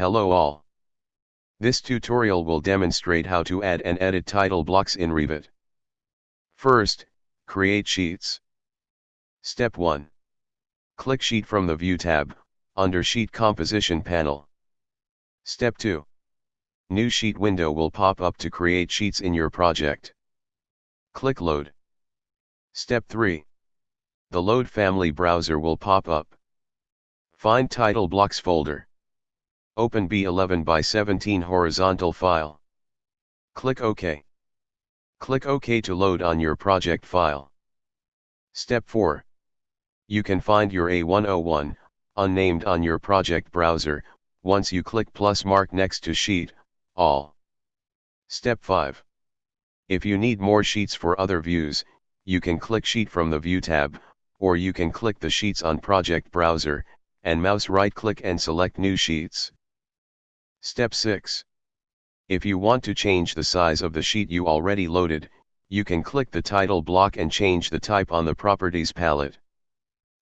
Hello all. This tutorial will demonstrate how to add and edit title blocks in Revit. First, create sheets. Step 1. Click Sheet from the View tab, under Sheet Composition panel. Step 2. New sheet window will pop up to create sheets in your project. Click Load. Step 3. The Load Family browser will pop up. Find Title Blocks folder. Open B11 by 17 horizontal file. Click OK. Click OK to load on your project file. Step 4. You can find your A101, unnamed on your project browser, once you click plus mark next to sheet, all. Step 5. If you need more sheets for other views, you can click sheet from the view tab, or you can click the sheets on project browser, and mouse right click and select new sheets. Step 6. If you want to change the size of the sheet you already loaded, you can click the title block and change the type on the properties palette.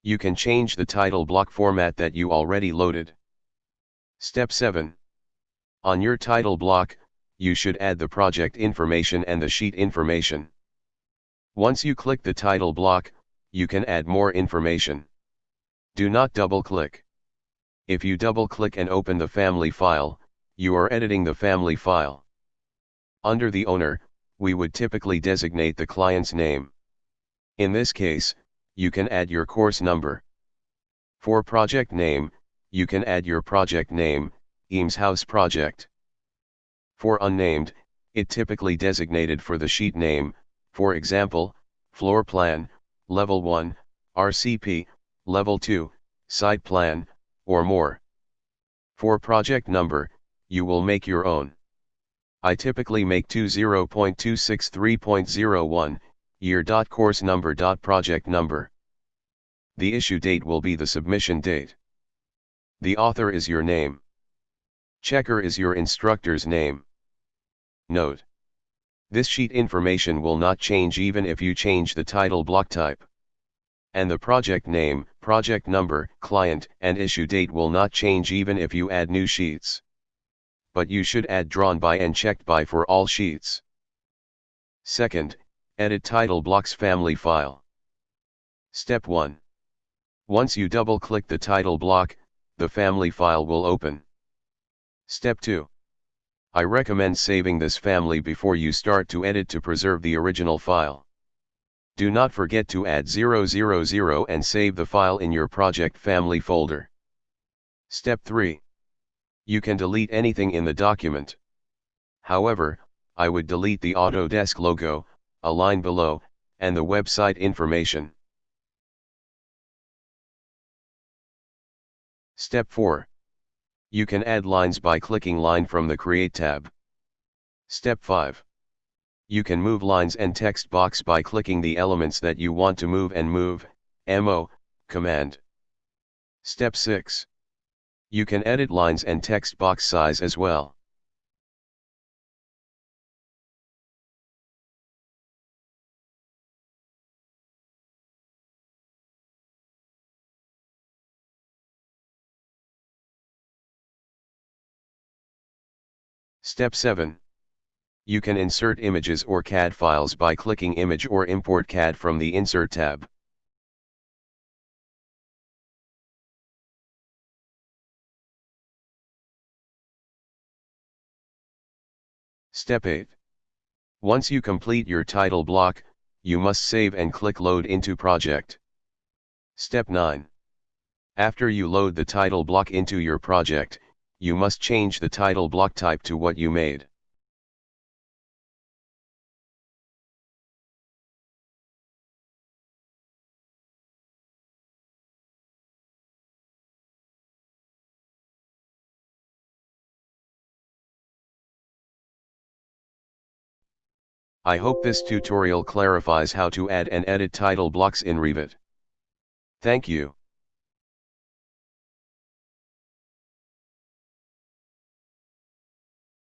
You can change the title block format that you already loaded. Step 7. On your title block, you should add the project information and the sheet information. Once you click the title block, you can add more information. Do not double click. If you double click and open the family file, you are editing the family file. Under the owner, we would typically designate the client's name. In this case, you can add your course number. For project name, you can add your project name, Eames House Project. For unnamed, it typically designated for the sheet name, for example, floor plan, level 1, RCP, level 2, site plan, or more. For project number, you will make your own. I typically make 20.263.01, year. Course number. Project number. The issue date will be the submission date. The author is your name. Checker is your instructor's name. Note. This sheet information will not change even if you change the title block type. And the project name, project number, client, and issue date will not change even if you add new sheets but you should add drawn by and checked by for all sheets. Second, edit title blocks family file. Step 1. Once you double click the title block, the family file will open. Step 2. I recommend saving this family before you start to edit to preserve the original file. Do not forget to add 000 and save the file in your project family folder. Step 3. You can delete anything in the document. However, I would delete the Autodesk logo, a line below, and the website information. Step 4. You can add lines by clicking line from the Create tab. Step 5. You can move lines and text box by clicking the elements that you want to move and move, MO, command. Step 6. You can edit lines and text box size as well. Step 7. You can insert images or CAD files by clicking Image or Import CAD from the Insert tab. Step 8. Once you complete your title block, you must save and click Load into project. Step 9. After you load the title block into your project, you must change the title block type to what you made. I hope this tutorial clarifies how to add and edit title blocks in Revit. Thank you.